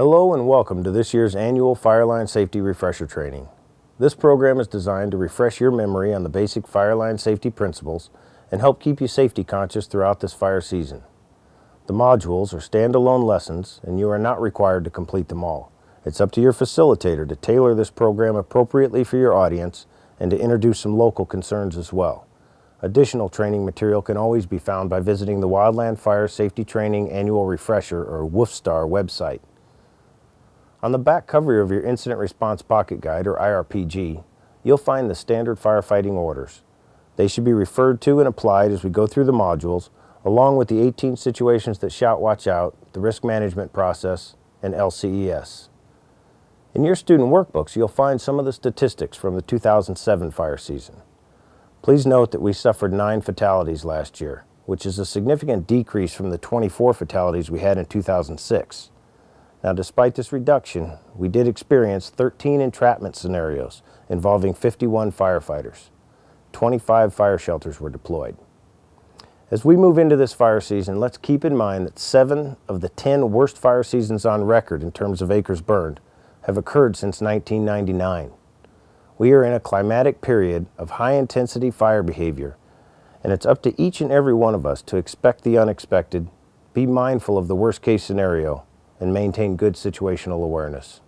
Hello and welcome to this year's annual Fireline Safety Refresher Training. This program is designed to refresh your memory on the basic fireline safety principles and help keep you safety conscious throughout this fire season. The modules are standalone lessons and you are not required to complete them all. It's up to your facilitator to tailor this program appropriately for your audience and to introduce some local concerns as well. Additional training material can always be found by visiting the Wildland Fire Safety Training Annual Refresher or WFSTAR website. On the back cover of your Incident Response Pocket Guide, or IRPG, you'll find the standard firefighting orders. They should be referred to and applied as we go through the modules, along with the 18 situations that shout watch out, the risk management process, and LCES. In your student workbooks, you'll find some of the statistics from the 2007 fire season. Please note that we suffered nine fatalities last year, which is a significant decrease from the 24 fatalities we had in 2006. Now, despite this reduction, we did experience 13 entrapment scenarios involving 51 firefighters. 25 fire shelters were deployed. As we move into this fire season, let's keep in mind that seven of the 10 worst fire seasons on record in terms of acres burned have occurred since 1999. We are in a climatic period of high intensity fire behavior, and it's up to each and every one of us to expect the unexpected, be mindful of the worst case scenario, and maintain good situational awareness.